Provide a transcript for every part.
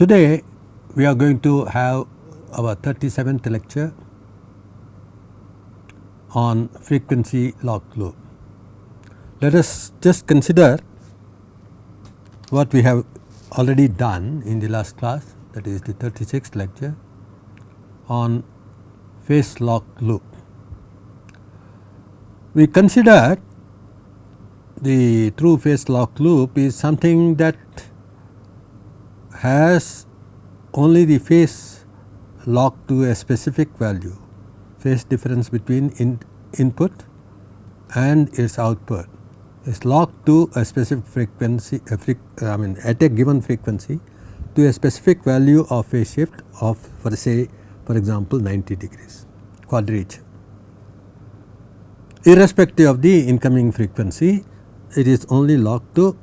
Today we are going to have our 37th lecture on frequency lock loop. Let us just consider what we have already done in the last class that is the 36th lecture on phase lock loop. We considered the true phase lock loop is something that has only the phase locked to a specific value, phase difference between in input and its output is locked to a specific frequency, a I mean at a given frequency to a specific value of phase shift of for say for example 90 degrees quadrature. Irrespective of the incoming frequency it is only locked to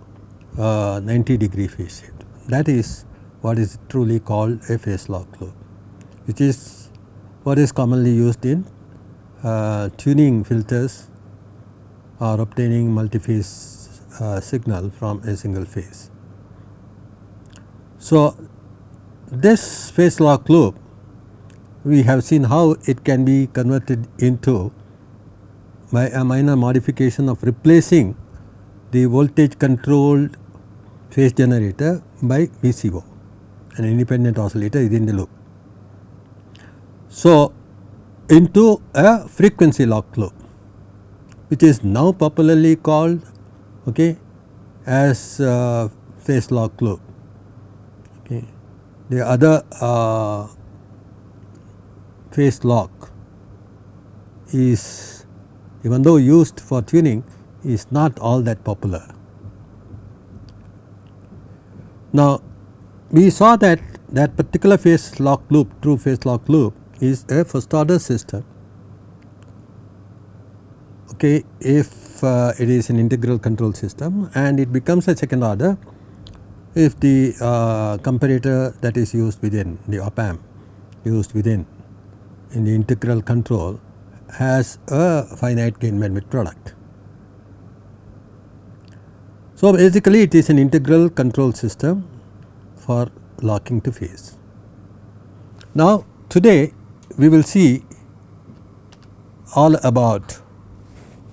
uh, 90 degree phase shift that is what is truly called a phase lock loop which is what is commonly used in uh, tuning filters or obtaining multi-phase uh, signal from a single phase. So, this phase lock loop we have seen how it can be converted into by a minor modification of replacing the voltage controlled phase generator by VCO an independent oscillator within the loop. So, into a frequency lock loop which is now popularly called okay, as uh, phase lock loop. Okay. The other uh, phase lock is even though used for tuning is not all that popular. Now we saw that that particular phase lock loop true phase lock loop is a first order system okay, if uh, it is an integral control system and it becomes a second order if the uh, comparator that is used within the op amp used within in the integral control has a finite gain bandwidth product. So, basically it is an integral control system for locking to phase. Now, today we will see all about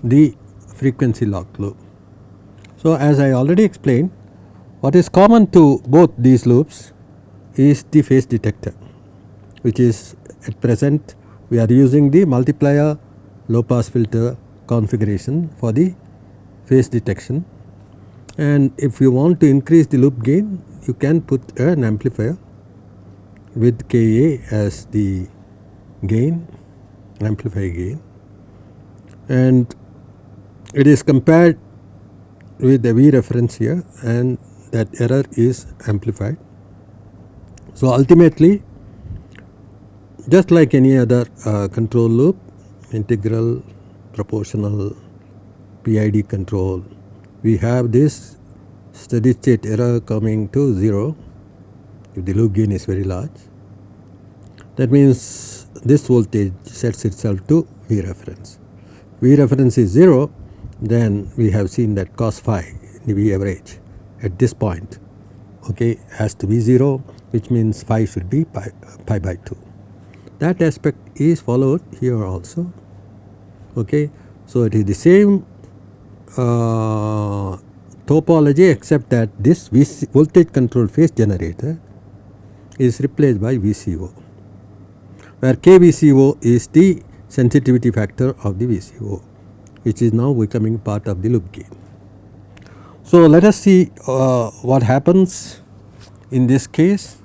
the frequency lock loop. So, as I already explained what is common to both these loops is the phase detector which is at present we are using the multiplier low pass filter configuration for the phase detection and if you want to increase the loop gain you can put an amplifier with Ka as the gain amplifier gain and it is compared with the V reference here and that error is amplified. So, ultimately just like any other uh, control loop integral proportional PID control we have this steady state error coming to 0 if the loop gain is very large. That means this voltage sets itself to V reference. V reference is 0 then we have seen that cos phi V average at this point okay has to be 0 which means phi should be pi, pi by 2. That aspect is followed here also okay. So, it is the same uh, topology except that this VC voltage control phase generator is replaced by VCO where KVCO is the sensitivity factor of the VCO which is now becoming part of the loop gain. So, let us see uh, what happens in this case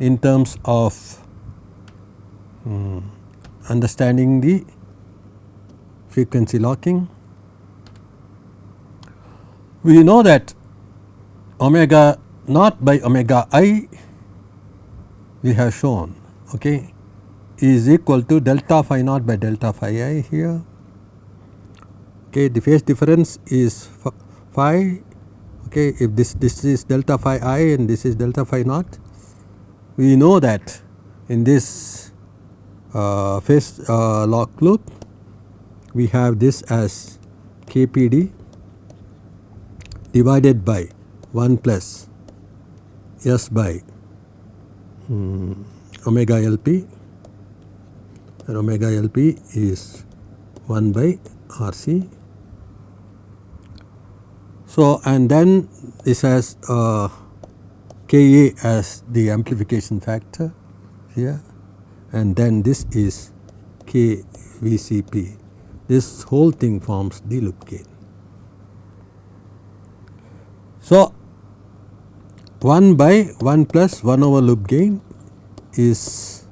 in terms of um, understanding the frequency locking. We know that omega naught by omega i we have shown okay, is equal to delta phi naught by delta phi i here. Okay the phase difference is phi okay if this this is delta phi i and this is delta phi naught we know that in this uh, phase uh, lock loop we have this as kpd divided by 1 plus s by um, omega LP and omega LP is 1 by RC. So, and then this has uh, Ka as the amplification factor here and then this is KVCO. This whole thing forms the loop gain. So, 1 by 1 plus 1 over loop gain is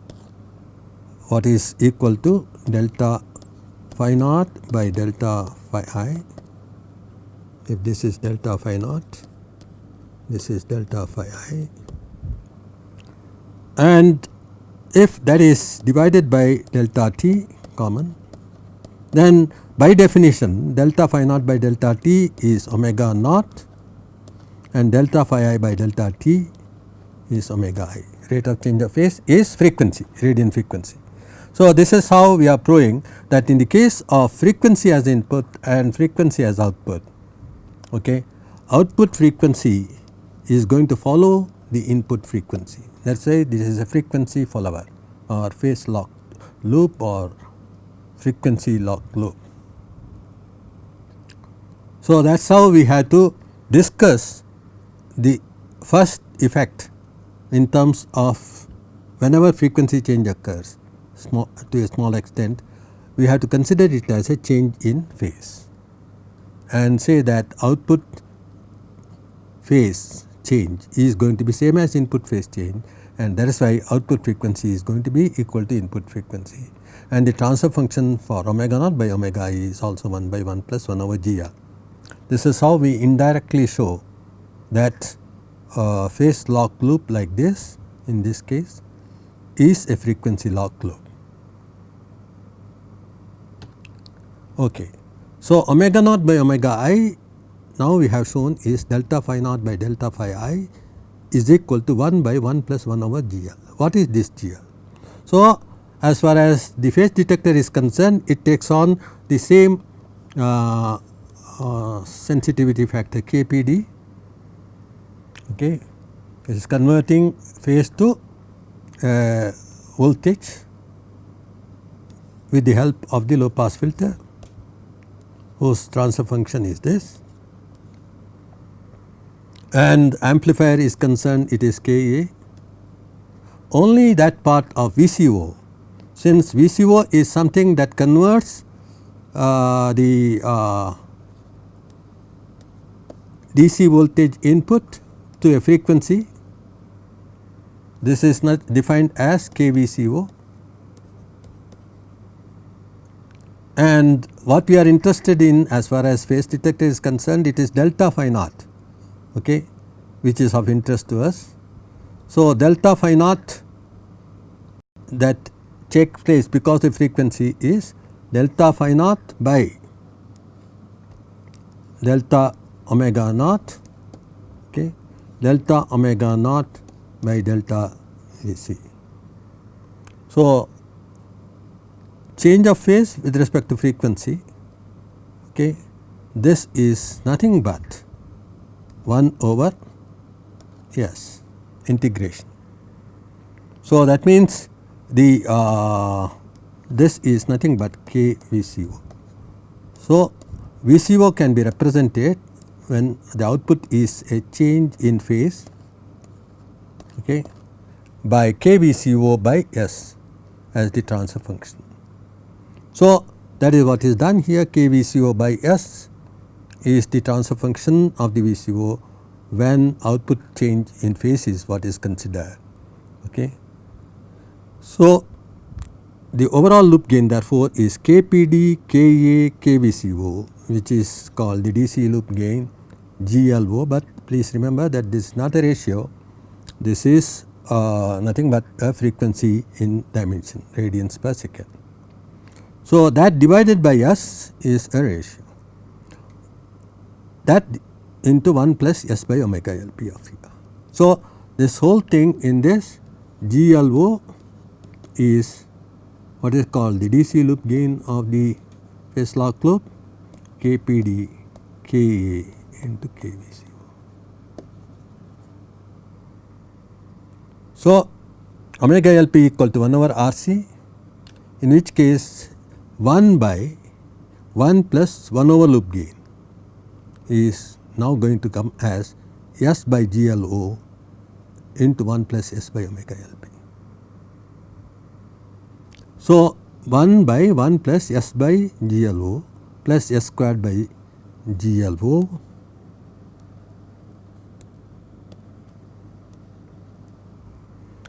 what is equal to delta phi naught by delta phi i. If this is delta phi naught, this is delta phi i and if that is divided by delta t common then by definition delta phi naught by delta t is omega naught and delta phi i by delta t is omega i rate of change of phase is frequency radian frequency. So, this is how we are proving that in the case of frequency as input and frequency as output okay, output frequency is going to follow the input frequency. Let us say this is a frequency follower or phase lock loop or frequency lock loop. So, that is how we had to discuss the first effect in terms of whenever frequency change occurs small to a small extent we have to consider it as a change in phase and say that output phase change is going to be same as input phase change and that is why output frequency is going to be equal to input frequency and the transfer function for omega naught by omega i is also 1 by 1 plus 1 over GR. This is how we indirectly show that phase lock loop like this in this case is a frequency lock loop. Okay. So, omega naught by omega i now we have shown is delta phi naught by delta phi i is equal to 1 by 1 plus 1 over GL. What is this GL? So, as far as the phase detector is concerned it takes on the same uh, uh, sensitivity factor KPD okay. it is converting phase to uh, voltage with the help of the low pass filter whose transfer function is this and amplifier is concerned it is Ka. Only that part of VCO since VCO is something that converts uh, the uh, DC voltage input to a frequency. This is not defined as KVCO and what we are interested in as far as phase detector is concerned it is delta phi naught okay, which is of interest to us. So, delta phi naught that takes place because the frequency is delta phi naught by delta omega naught okay, delta omega naught by delta AC. So, change of phase with respect to frequency okay, this is nothing but 1 over S integration. So, that means the uh, this is nothing but k VCO. So, VCO can be represented when the output is a change in phase okay, by KVCO by S as the transfer function. So, that is what is done here KVCO by S is the transfer function of the VCO when output change in phase is what is considered. Okay. So, the overall loop gain therefore is KPD KA KVCO which is called the DC loop gain GLO, but please remember that this is not a ratio this is uh, nothing but a frequency in dimension radians per second. So, that divided by S is a ratio that into 1 plus S by omega L P of theta. So, this whole thing in this GLO is what is called the DC loop gain of the phase lock loop KPD KA into KVCO. So, omega LP equal to 1 over RC in which case 1 by 1 plus 1 over loop gain is now going to come as S by GLO into 1 plus S by omega LP. So, 1 by 1 plus S by GLO plus S squared by GLO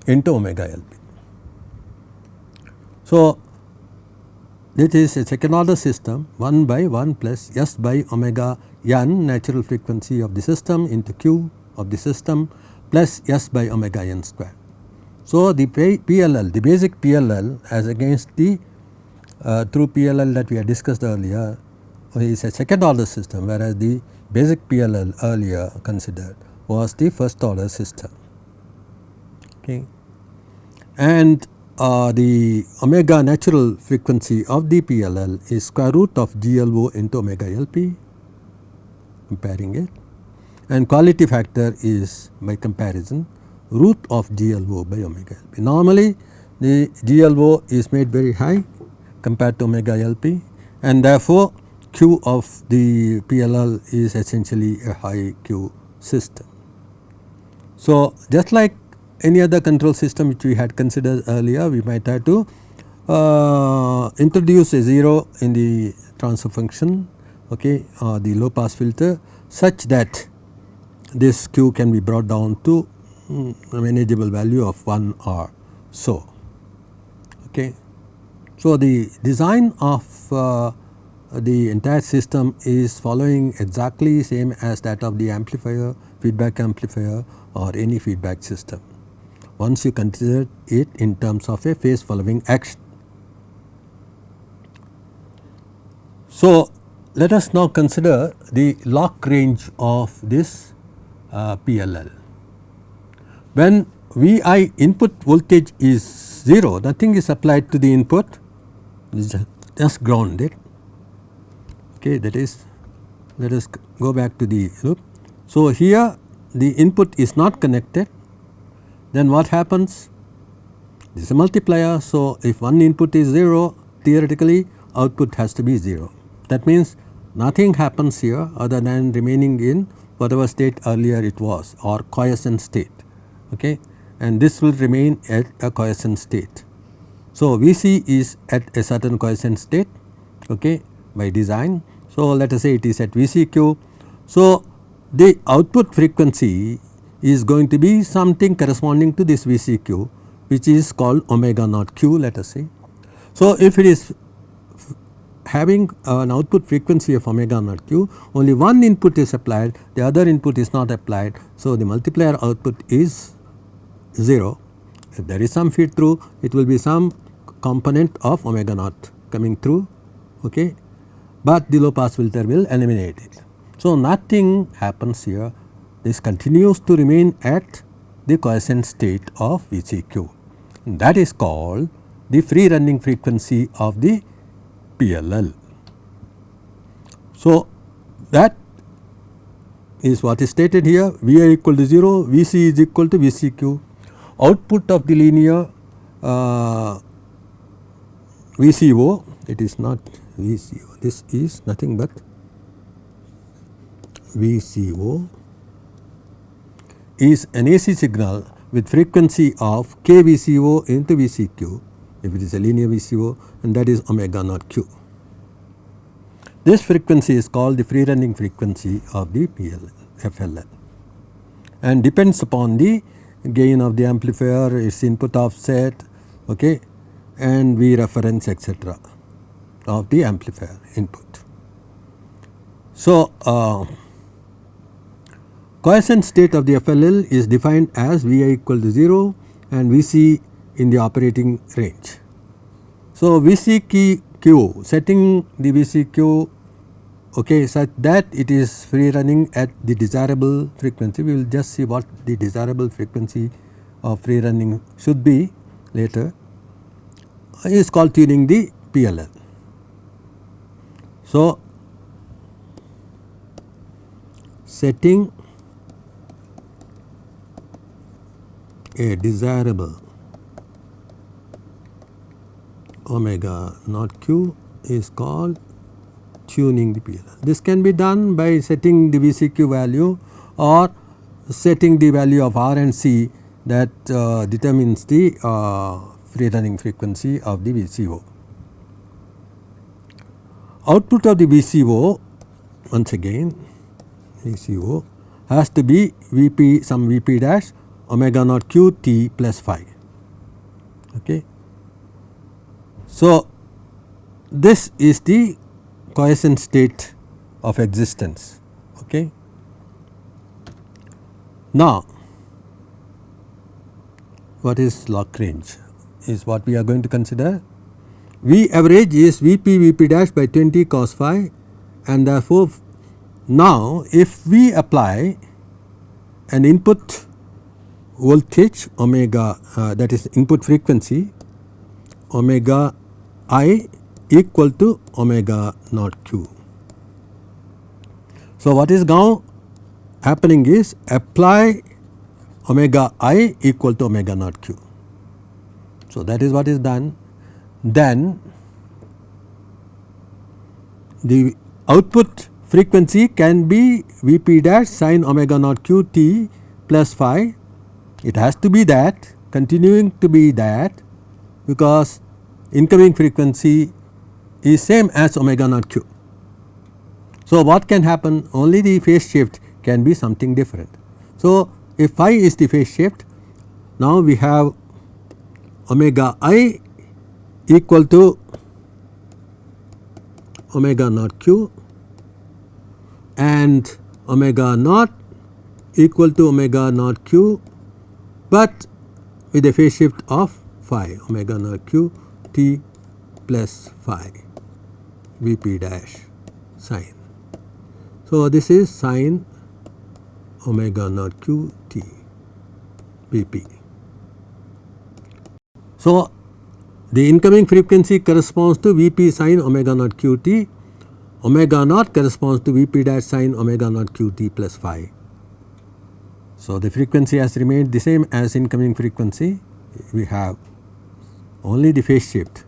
into omega LP. So, this is a second order system 1 by 1 plus S by omega n natural frequency of the system into q of the system plus S by omega n square. So, the PLL the basic PLL as against the uh, through PLL that we had discussed earlier is a second order system whereas the basic PLL earlier considered was the first order system. Okay and uh, the omega natural frequency of the PLL is square root of GLO into omega LP comparing it and quality factor is by comparison root of GLO by omega LP. Normally the GLO is made very high compared to omega LP and therefore Q of the PLL is essentially a high Q system. So, just like any other control system which we had considered earlier we might have to uh, introduce a 0 in the transfer function okay, uh, the low pass filter such that this q can be brought down to um, a manageable value of 1 or so. Okay. So, the design of uh, the entire system is following exactly same as that of the amplifier, feedback amplifier or any feedback system once you consider it in terms of a phase following action. So, let us now consider the lock range of this uh, PLL. When Vi input voltage is 0 nothing is applied to the input just grounded okay that is let us go back to the loop. So, here the input is not connected then what happens? This is a multiplier. So, if one input is 0 theoretically output has to be 0. That means nothing happens here other than remaining in whatever state earlier it was or quiescent state okay and this will remain at a quiescent state. So, Vc is at a certain quiescent state okay by design. So, let us say it is at Vcq. So, the output frequency is going to be something corresponding to this VCQ which is called omega naught q let us say. So, if it is having an output frequency of omega naught q only one input is applied the other input is not applied. So, the multiplier output is 0 if there is some feed through it will be some component of omega naught coming through okay but the low pass filter will eliminate it. So, nothing happens here this continues to remain at the quiescent state of VCQ. That is called the free running frequency of the PLL. So, that is what is stated here Vi equal to 0, Vc is equal to Vcq. Output of the linear uh, VCO, it is not VCO, this is nothing but VCO is an AC signal with frequency of kVCO into VCQ if it is a linear VCO and that is omega naught q. This frequency is called the free running frequency of the PLL, and depends upon the gain of the amplifier, its input offset okay, and V reference etc. of the amplifier input. So, uh, Quiescent state of the FLL is defined as Vi equal to 0 and Vc in the operating range. So, VCQ setting the VCQ okay, such that it is free running at the desirable frequency. We will just see what the desirable frequency of free running should be later is called tuning the PLL. So, setting a desirable omega not q is called tuning the PLL. This can be done by setting the VCQ value or setting the value of R and C that uh, determines the uh, free running frequency of the VCO. Output of the VCO once again VCO has to be Vp some Vp dash omega naught q t plus phi. Okay. So, this is the quiescent state of existence. Okay. Now, what is lock range is what we are going to consider. V average is Vp Vp dash by 20 cos phi and therefore, now if we apply an input voltage omega uh, that is input frequency omega i equal to omega naught q. So, what is now happening is apply omega i equal to omega naught q. So, that is what is done then the output frequency can be V p dash sin omega naught q t plus phi it has to be that continuing to be that because incoming frequency is same as omega naught q. So, what can happen only the phase shift can be something different. So, if phi is the phase shift now we have omega i equal to omega naught q and omega naught equal to omega naught q, but with a phase shift of phi omega naught q t plus phi V p dash sine. So, this is sine omega naught q t V p. So, the incoming frequency corresponds to V p sine omega naught q t, omega naught corresponds to V p dash sine omega naught q t plus phi. So, the frequency has remained the same as incoming frequency, we have only the phase shift.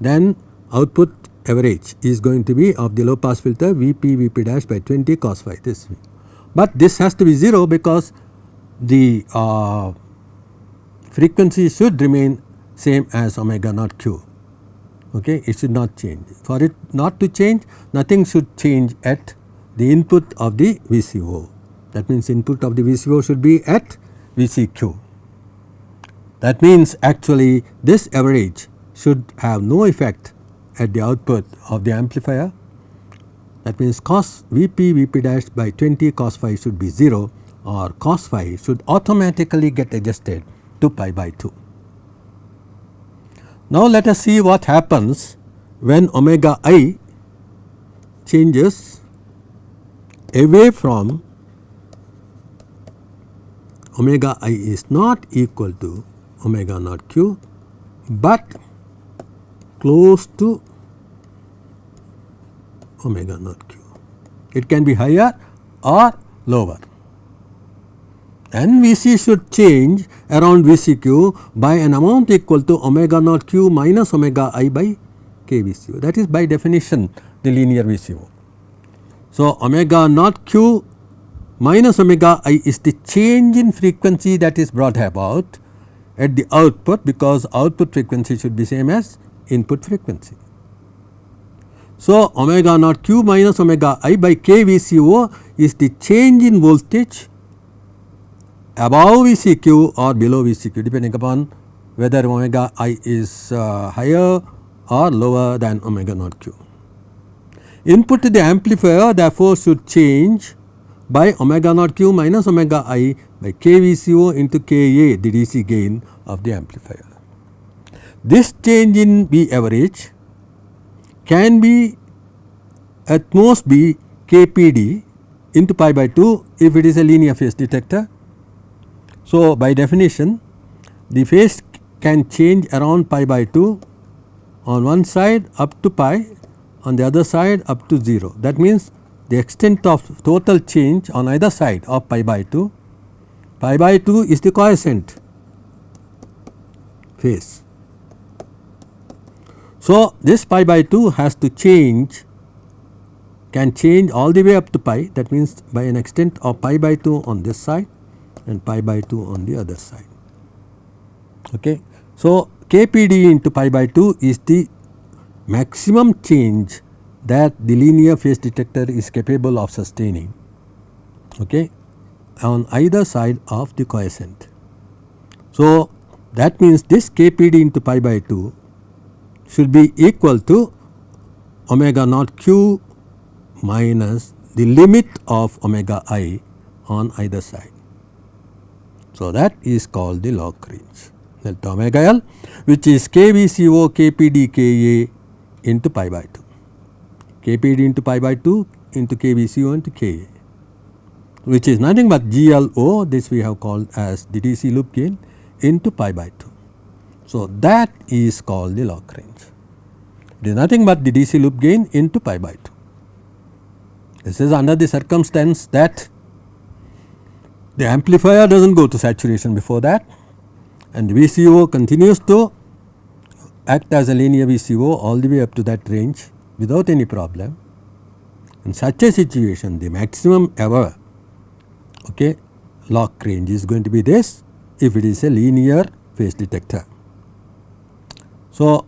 Then output average is going to be of the low pass filter Vp Vp dash by 20 cos phi this. But this has to be 0 because the uh, frequency should remain same as omega naught q. Okay it should not change. For it not to change nothing should change at the input of the VCO that means input of the VCO should be at VCQ that means actually this average should have no effect at the output of the amplifier. That means cos Vp Vp dash by 20 cos phi should be 0 or cos phi should automatically get adjusted to pi by 2. Now let us see what happens when omega i changes away from omega i is not equal to omega naught q, but close to omega naught q. It can be higher or lower and Vc should change around Vcq by an amount equal to omega naught q minus omega i by k VCO that is by definition the linear VCO. So, omega naught q minus omega i is the change in frequency that is brought about at the output because output frequency should be same as input frequency. So, omega naught q minus omega i by k VCO is the change in voltage above VCQ or below VCQ depending upon whether omega i is uh, higher or lower than omega naught q. Input to the amplifier therefore should change by omega naught q minus omega i by KVCO into Ka the DC gain of the amplifier. This change in V average can be at most be kpd into pi by 2 if it is a linear phase detector. So, by definition the phase can change around pi by 2 on one side up to pi on the other side up to 0. That means, the extent of total change on either side of pi by 2, pi by 2 is the quiescent phase So, this pi by 2 has to change can change all the way up to pi that means by an extent of pi by 2 on this side and pi by 2 on the other side. Okay. So, kpd into pi by 2 is the maximum change that the linear phase detector is capable of sustaining okay, on either side of the quiescent. So, that means this kpd into pi by 2 should be equal to omega naught q minus the limit of omega i on either side. So, that is called the lock range delta omega L which is KVCO KPD KA into pi by 2. KPD into pi by 2 into KVCO into KA which is nothing but GLO this we have called as the DC loop gain into pi by 2. So, that is called the lock range. It is nothing but the DC loop gain into pi by 2. This is under the circumstance that the amplifier does not go to saturation before that and the VCO continues to act as a linear VCO all the way up to that range without any problem. In such a situation the maximum ever okay, lock range is going to be this if it is a linear phase detector. So,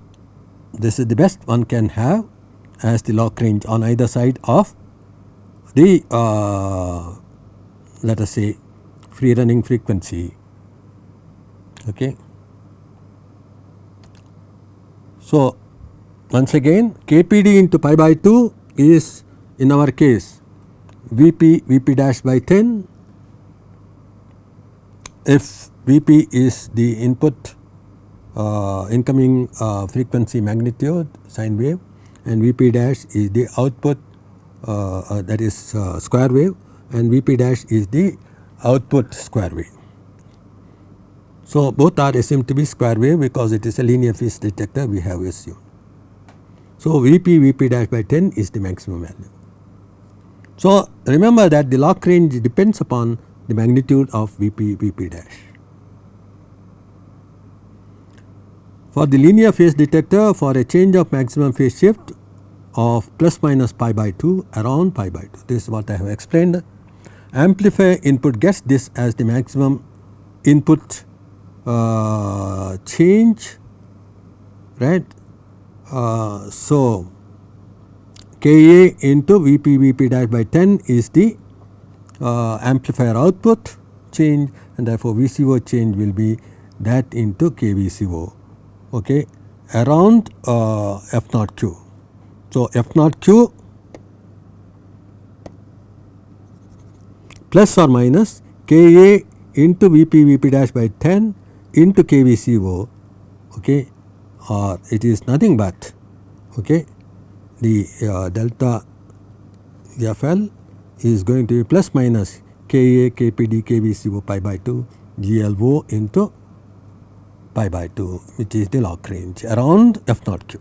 this is the best one can have as the lock range on either side of the uh, let us say free running frequency. Okay. So, once again kpd into pi by 2 is in our case Vp Vp dash by 10 if Vp is the input uh, incoming uh, frequency magnitude sine wave and Vp dash is the output uh, uh that is uh, square wave and Vp dash is the output square wave. So, both are assumed to be square wave because it is a linear phase detector we have assumed. So, Vp Vp dash by 10 is the maximum value. So, remember that the lock range depends upon the magnitude of Vp Vp dash. For the linear phase detector for a change of maximum phase shift of plus minus pi by 2 around pi by 2 this is what I have explained amplifier input gets this as the maximum input uh, change right. Uh, so, Ka into Vp Vp dash by 10 is the uh, amplifier output change and therefore, VCO change will be that into KVCO okay, around uh, F0Q. So, F0Q plus or minus Ka into Vp Vp dash by 10 into KVCO okay, or it is nothing but okay, the uh, delta FL is going to be plus minus Ka, Kpd, Kvco pi by 2 GLO into pi by 2 which is the lock range around F naught q.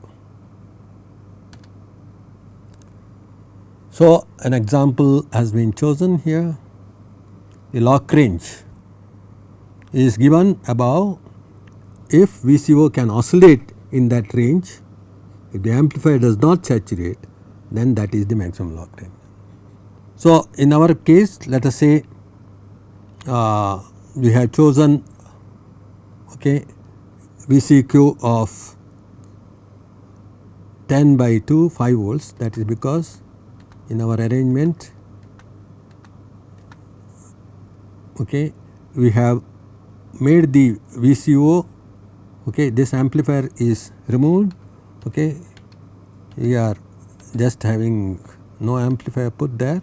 So, an example has been chosen here the lock range is given above if VCO can oscillate in that range if the amplifier does not saturate then that is the maximum lock range. So, in our case let us say uh, we have chosen okay, VCQ of 10 by 2 5 volts that is because in our arrangement okay, we have made the VCO okay, this amplifier is removed okay, we are just having no amplifier put there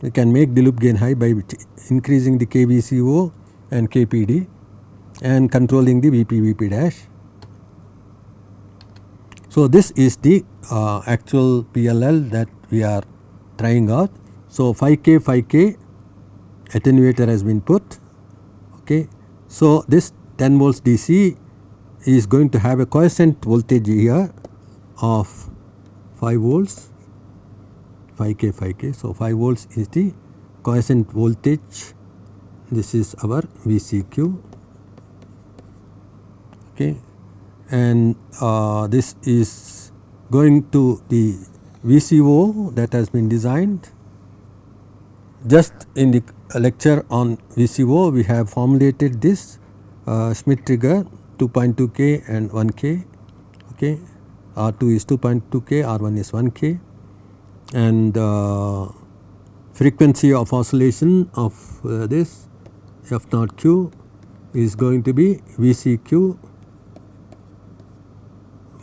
we can make the loop gain high by increasing the KVCO and KPD and controlling the VP VP dash. So, this is the uh, actual PLL that we are trying out. So, 5K 5K attenuator has been put. Okay. So, this 10 volts DC is going to have a quiescent voltage here of 5 volts 5k 5k. So, 5 volts is the quiescent voltage this is our VCQ okay. and uh, this is going to the VCO that has been designed. Just in the lecture on VCO we have formulated this uh, Schmitt trigger 2.2 k and 1 k okay? R2 is 2.2 k R1 is 1 k. And uh, frequency of oscillation of uh, this f naught q is going to be VCQ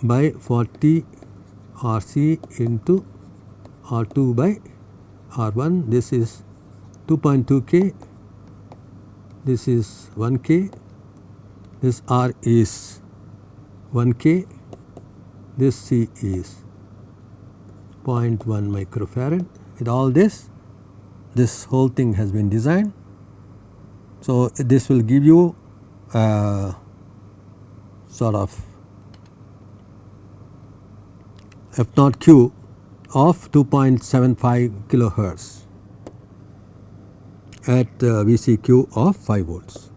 by 40 RC into R2 by R1 this is 2.2 K. This is 1 K. This R is 1 K. This C is 0.1 microfarad. With all this this whole thing has been designed. So, this will give you uh, sort of f naught q of 2.75 kilohertz at uh, VCQ of 5 volts.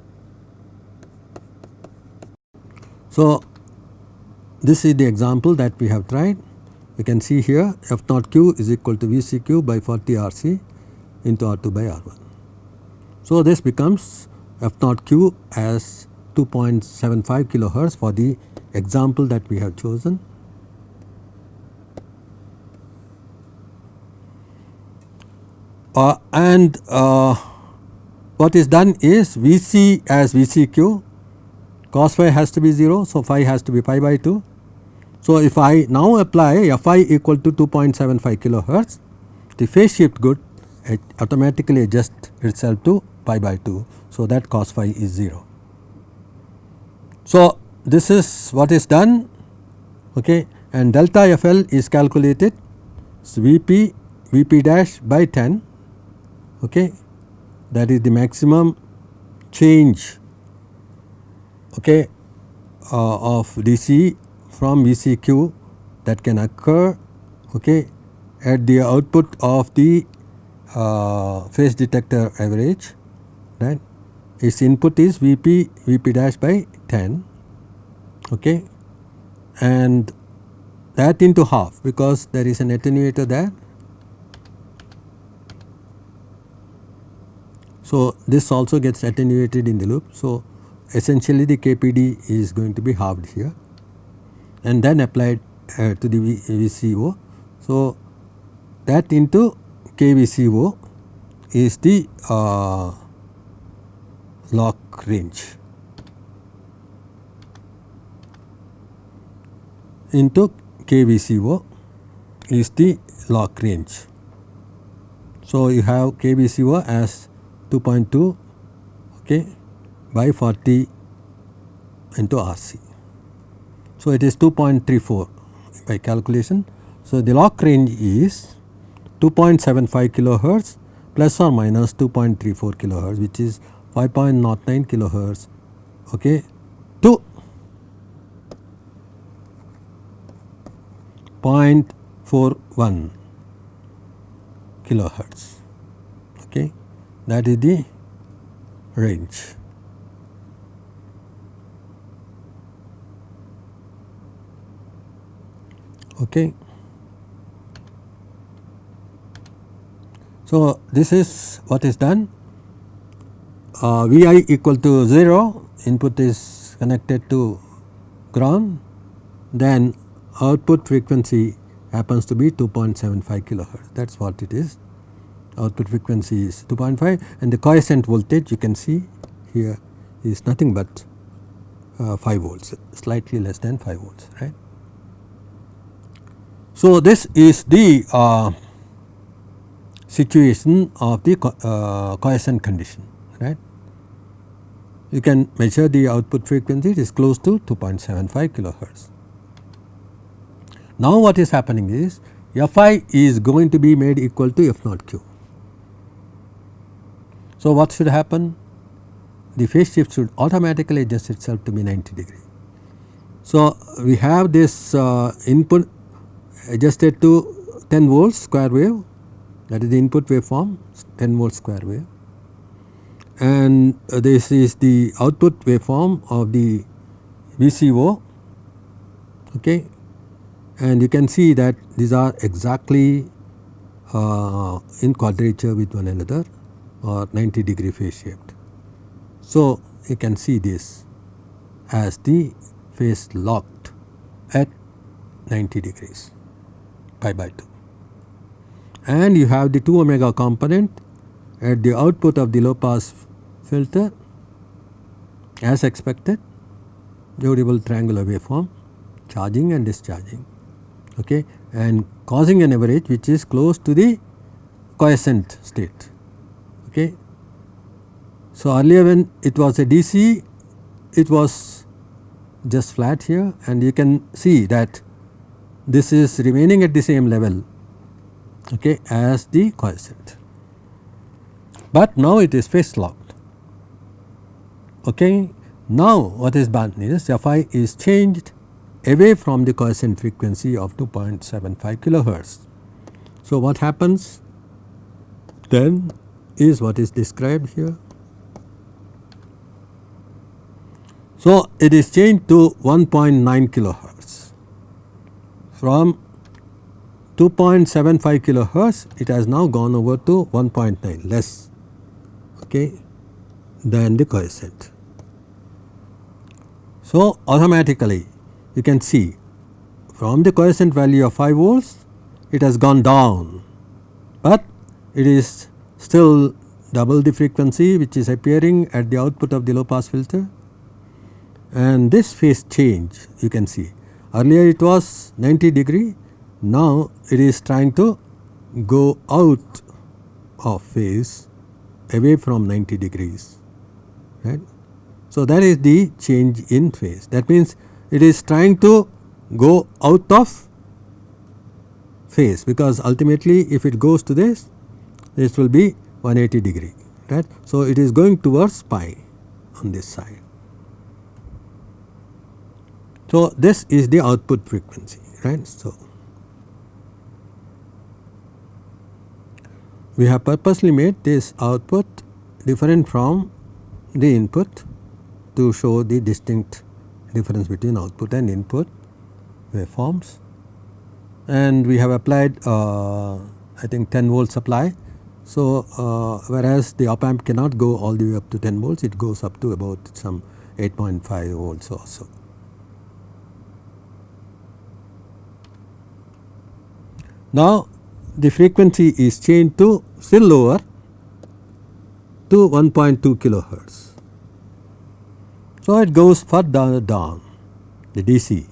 So, this is the example that we have tried. You can see here f naught q is equal to VCQ by 40 RC into R2 by R1. So, this becomes f naught q as 2.75 kilohertz for the example that we have chosen. Uh, and uh, what is done is Vc as Vcq cos phi has to be 0. So, phi has to be pi by 2. So, if I now apply Fi equal to 2.75 kilohertz the phase shift good it automatically adjusts itself to pi by 2. So, that cos phi is 0. So, this is what is done okay, and delta FL is calculated so Vp Vp dash by 10 okay, that is the maximum change okay, uh, of DC from VCQ that can occur okay, at the output of the uh, phase detector average right its input is Vp Vp dash by 10 okay and that into half because there is an attenuator there. So, this also gets attenuated in the loop. So, essentially the KPD is going to be halved here and then applied uh, to the VCO. So, that into KVCO is the uh, lock range into KVCO is the lock range. So, you have KVCO as 2.2 okay, by 40 into RC. So, it is 2.34 by calculation. So, the lock range is 2.75 kilohertz plus or minus 2.34 kilohertz which is 5.09 kilohertz okay, to 0.41 kilohertz okay that is the range. Okay. So, this is what is done. Uh, Vi equal to 0 input is connected to ground. Then output frequency happens to be 2.75 kilohertz. That is what it is output frequency is 2.5 and the quiescent voltage you can see here is nothing but uh, 5 volts slightly less than 5 volts right. So, this is the uh, situation of the uh, quiescent condition right. You can measure the output frequency it is close to 2.75 kilohertz. Now what is happening is Fi is going to be made equal to F naught q. So what should happen? The phase shift should automatically adjust itself to be 90 degree. So we have this uh, input adjusted to 10 volts square wave. That is the input waveform 10 volt square wave. And uh, this is the output waveform of the VCO okay? And you can see that these are exactly uh, in quadrature with one another or 90 degree phase shaped. So, you can see this as the phase locked at 90 degrees pi by 2 and you have the 2 omega component at the output of the low pass filter as expected Joule triangular waveform charging and discharging okay, and causing an average which is close to the quiescent state. Okay. So, earlier when it was a DC it was just flat here and you can see that this is remaining at the same level okay, as the quiescent, but now it is phase locked. Okay. Now what is done is Fi is changed away from the quiescent frequency of 2.75 kilohertz. So what happens then is what is described here. So it is changed to 1.9 kilohertz from 2.75 kilohertz it has now gone over to 1.9 less okay, than the quiescent. So automatically you can see from the quiescent value of 5 volts it has gone down, but it is still double the frequency which is appearing at the output of the low pass filter. And this phase change you can see. Earlier it was 90 degree now it is trying to go out of phase away from 90 degrees right. So, that is the change in phase. That means it is trying to go out of phase because ultimately if it goes to this this will be 180 degree right. So, it is going towards pi on this side. So, this is the output frequency right. So, we have purposely made this output different from the input to show the distinct difference between output and input waveforms and we have applied uh, I think 10 volt supply. So, uh, whereas the op amp cannot go all the way up to 10 volts it goes up to about some 8.5 volts or so. Now, the frequency is changed to still lower to 1.2 kilohertz. So, it goes further down the DC.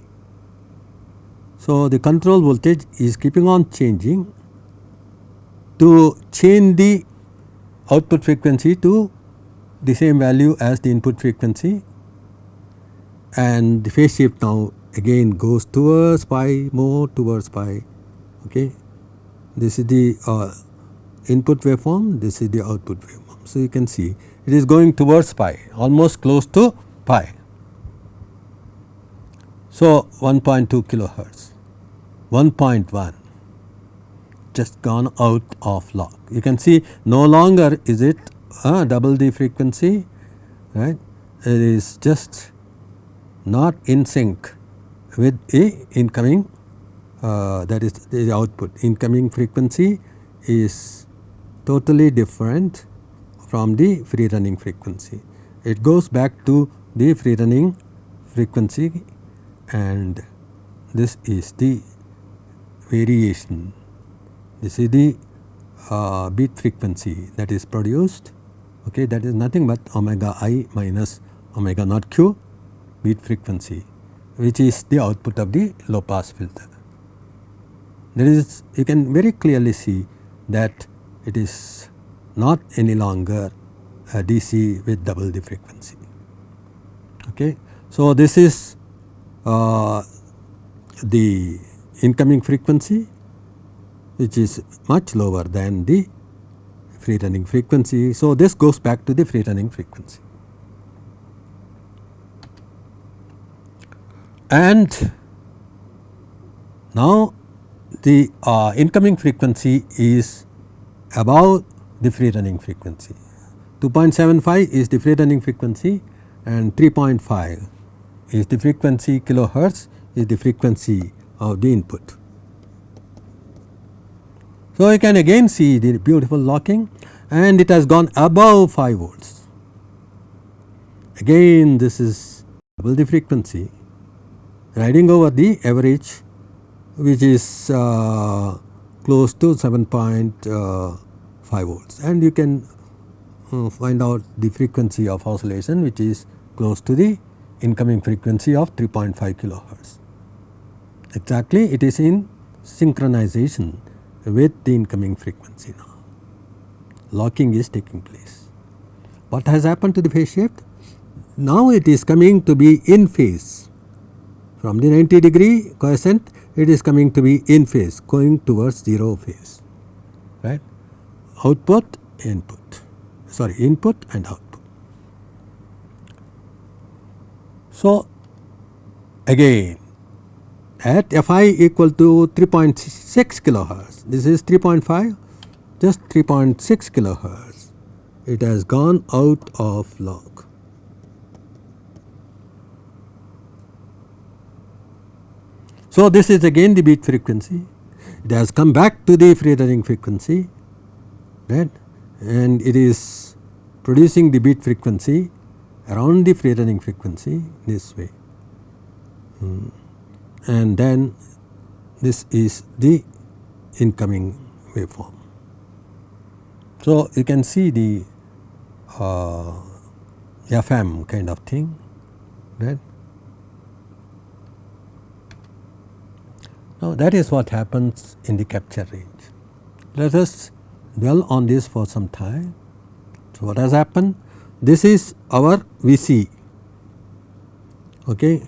So, the control voltage is keeping on changing to change the output frequency to the same value as the input frequency and the phase shift now again goes towards pi more towards pi okay. This is the uh, input waveform this is the output waveform. So, you can see it is going towards pi almost close to pi. So, 1.2 kilohertz, 1.1 just gone out of lock. You can see no longer is it uh, double the frequency right it is just not in sync with a incoming uh, that is the output incoming frequency is totally different from the free running frequency. It goes back to the free running frequency and this is the variation. This is the uh, beat frequency that is produced okay that is nothing but omega i minus omega naught q beat frequency which is the output of the low pass filter. There is you can very clearly see that it is not any longer a DC with double the frequency. Okay. So, this is uh, the incoming frequency which is much lower than the free running frequency. So, this goes back to the free running frequency. And now the uh, incoming frequency is above the free running frequency. 2.75 is the free running frequency and 3.5 is the frequency kilohertz is the frequency of the input. So, you can again see the beautiful locking and it has gone above 5 volts. Again this is double the frequency riding over the average which is uh, close to 7.5 uh, volts and you can uh, find out the frequency of oscillation which is close to the incoming frequency of 3.5 kilohertz. Exactly it is in synchronization with the incoming frequency now. Locking is taking place. What has happened to the phase shift? Now it is coming to be in phase from the 90 degree quiescent it is coming to be in phase going towards 0 phase right output input sorry input and output. So, again at Fi equal to 3.6 kilohertz this is 3.5 just 3.6 kilohertz it has gone out of lock. So, this is again the beat frequency it has come back to the free running frequency right and it is producing the beat frequency around the free running frequency this way hmm. and then this is the incoming waveform. So, you can see the uh, FM kind of thing right. Now, that is what happens in the capture range. Let us dwell on this for some time. So, what has happened? This is our VC, okay.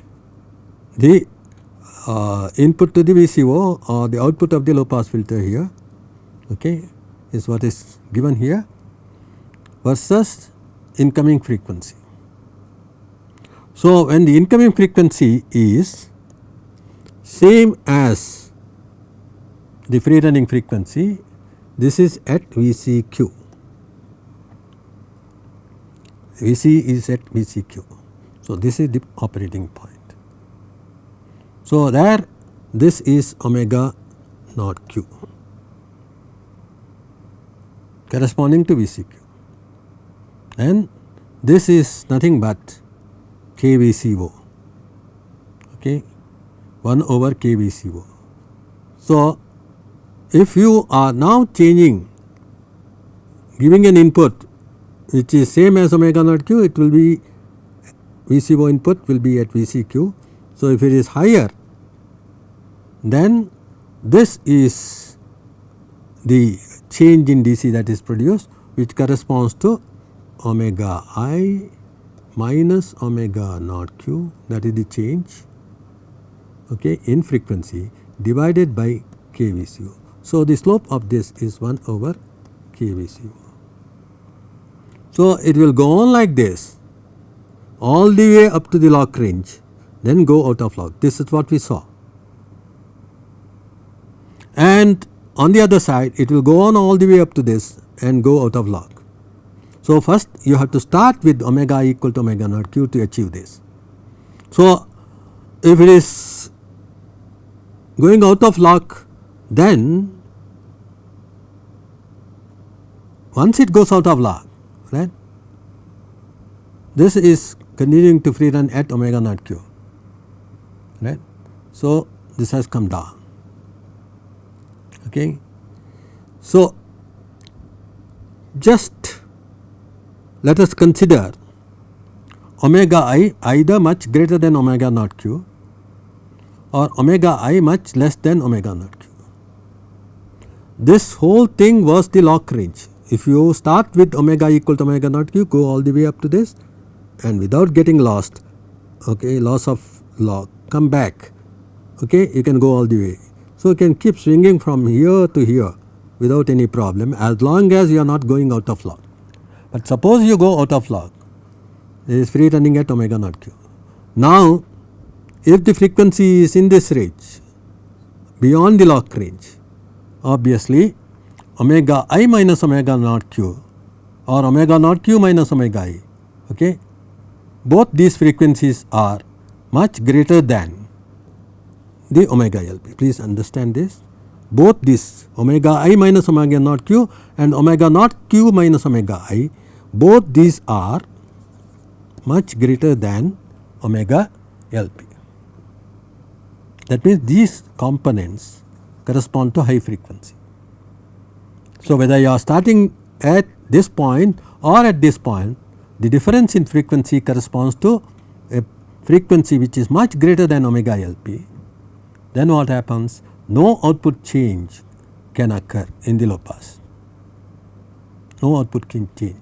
the uh, input to the VCO or the output of the low pass filter here okay, is what is given here versus incoming frequency. So, when the incoming frequency is same as the free running frequency this is at VCQ. VC is at VCQ. So, this is the operating point. So, there this is omega naught q corresponding to VCQ and this is nothing but KVCO okay 1 over KVCO. So, if you are now changing giving an input which is same as omega naught q it will be VCO input will be at VCQ. So, if it is higher then this is the change in DC that is produced which corresponds to omega i minus omega naught q that is the change okay, in frequency divided by KVCO. So, the slope of this is 1 over KVCO. So, it will go on like this all the way up to the lock range then go out of lock this is what we saw. And on the other side it will go on all the way up to this and go out of lock. So, first you have to start with omega equal to omega naught q to achieve this. So, if it is going out of lock then once it goes out of lock right this is continuing to free run at omega naught q right. So, this has come down okay. So, just let us consider omega i either much greater than omega naught q or omega i much less than omega naught q. This whole thing was the lock range if you start with omega equal to omega naught q go all the way up to this and without getting lost okay loss of lock come back okay you can go all the way. So, you can keep swinging from here to here without any problem as long as you are not going out of lock. But suppose you go out of lock it is free running at omega naught q. Now, if the frequency is in this range beyond the lock range obviously omega i minus omega naught q or omega naught q minus omega i okay both these frequencies are much greater than the omega LP. Please understand this both this omega i minus omega naught q and omega naught q minus omega i both these are much greater than omega LP. That means these components correspond to high frequency. So, whether you are starting at this point or at this point the difference in frequency corresponds to a frequency which is much greater than omega LP then what happens no output change can occur in the low pass no output can change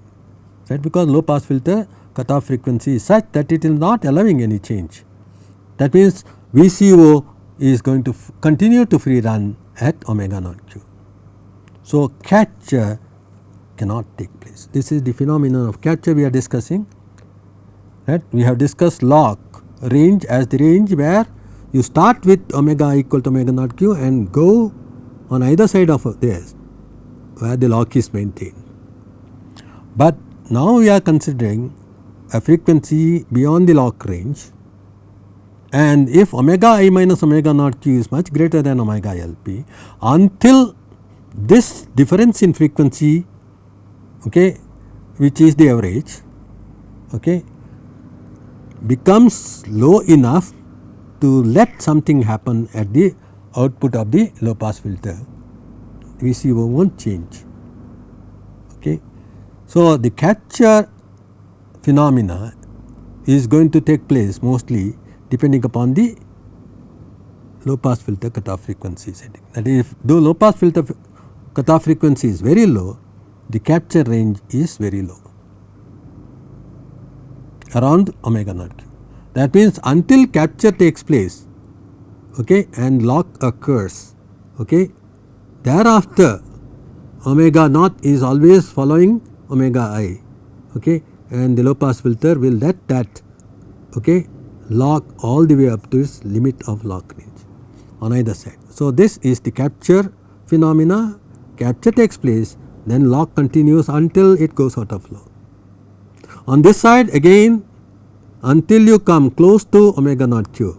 right because low pass filter cutoff frequency is such that it is not allowing any change. That means VCO is going to continue to free run at omega naught q. So, capture cannot take place. This is the phenomenon of capture we are discussing right. We have discussed lock range as the range where you start with omega equal to omega naught q and go on either side of this where the lock is maintained. But now we are considering a frequency beyond the lock range and if omega i minus omega naught q is much greater than omega lp until this difference in frequency okay, which is the average okay, becomes low enough to let something happen at the output of the low pass filter VCO not change. Okay. So, the capture phenomena is going to take place mostly depending upon the low pass filter cutoff frequency setting. That is if though low pass filter cutoff frequency is very low, the capture range is very low around omega naught q. That means until capture takes place okay, and lock occurs, okay, thereafter omega naught is always following omega i okay, and the low pass filter will let that okay, lock all the way up to its limit of lock range on either side. So, this is the capture phenomena capture takes place then lock continues until it goes out of lock. On this side again until you come close to omega naught q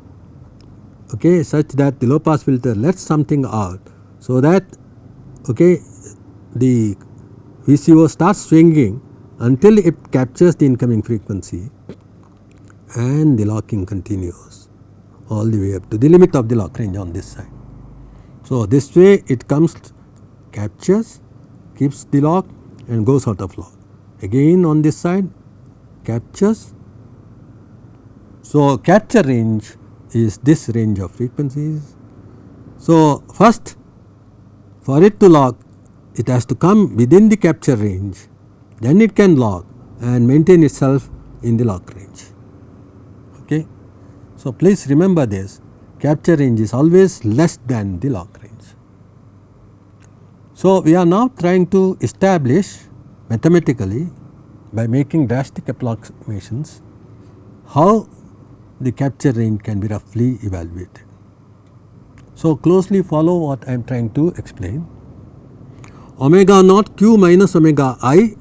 okay, such that the low pass filter lets something out. So, that okay, the VCO starts swinging until it captures the incoming frequency and the locking continues all the way up to the limit of the lock range on this side. So, this way it comes captures keeps the lock and goes out of lock again on this side captures so, capture range is this range of frequencies. So, first for it to lock it has to come within the capture range then it can lock and maintain itself in the lock range. Okay. So, please remember this capture range is always less than the lock range. So, we are now trying to establish mathematically by making drastic approximations how the capture range can be roughly evaluated. So, closely follow what I am trying to explain. Omega naught q minus omega i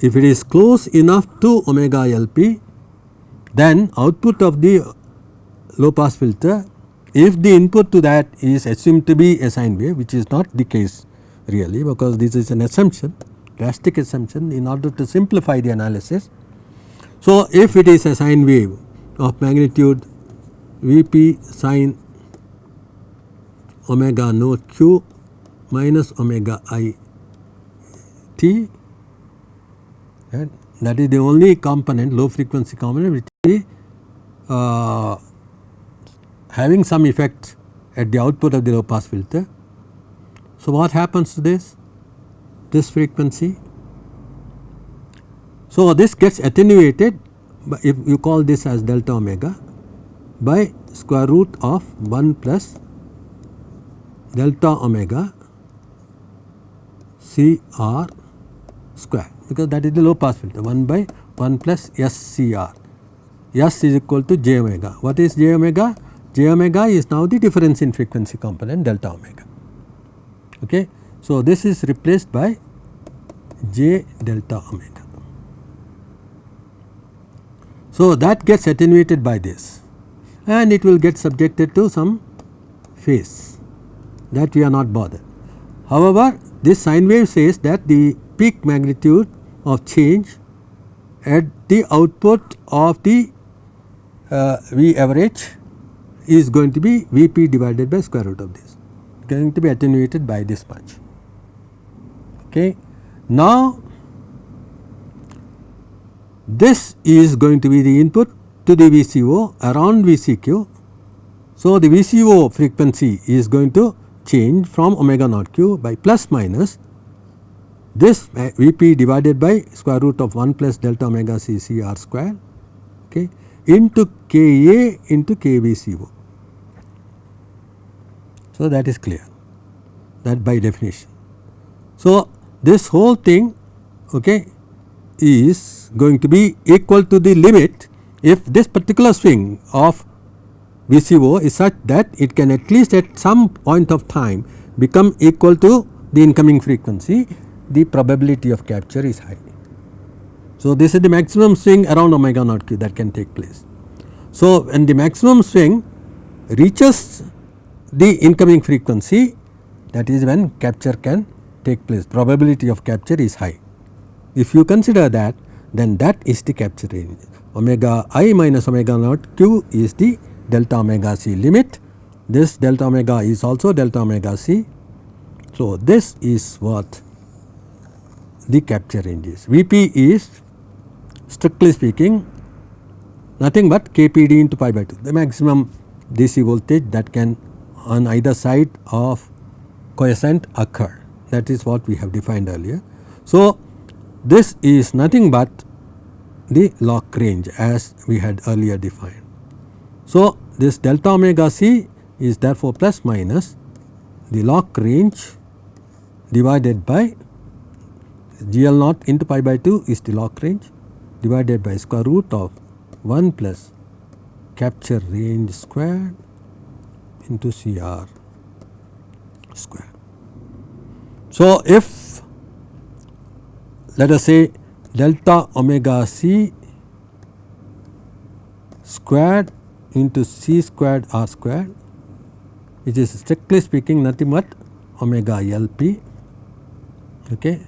if it is close enough to omega LP then output of the low pass filter if the input to that is assumed to be a sine wave which is not the case really because this is an assumption drastic assumption in order to simplify the analysis so, if it is a sine wave of magnitude Vp sine omega naught q minus omega i t right, that is the only component low frequency component which is uh, having some effect at the output of the low pass filter. So, what happens to this? This frequency so, this gets attenuated if you call this as delta omega by square root of 1 plus delta omega C R square because that is the low pass filter 1 by 1 plus S C R. S is equal to j omega. What is j omega? j omega is now the difference in frequency component delta omega. Okay. So, this is replaced by j delta omega. So, that gets attenuated by this and it will get subjected to some phase that we are not bothered. However, this sine wave says that the peak magnitude of change at the output of the uh, V average is going to be V p divided by square root of this going to be attenuated by this much. Okay. Now, this is going to be the input to the VCO around VCQ. So, the VCO frequency is going to change from omega naught q by plus minus this Vp divided by square root of 1 plus delta omega c c r square okay, into Ka into KVCO. So, that is clear that by definition. So, this whole thing okay, is going to be equal to the limit if this particular swing of VCO is such that it can at least at some point of time become equal to the incoming frequency the probability of capture is high. So, this is the maximum swing around omega naught q that can take place. So, when the maximum swing reaches the incoming frequency that is when capture can take place probability of capture is high. If you consider that then that is the capture range omega i minus omega naught q is the delta omega c limit this delta omega is also delta omega c. So, this is what the capture range is. Vp is strictly speaking nothing but kpd into pi by 2 the maximum DC voltage that can on either side of quiescent occur that is what we have defined earlier. So, this is nothing but the lock range as we had earlier defined. So, this delta omega c is therefore plus minus the lock range divided by GL naught into pi by 2 is the lock range divided by square root of 1 plus capture range squared into CR square. So, if let us say delta omega c squared into c squared r squared which is strictly speaking nothing but omega LP okay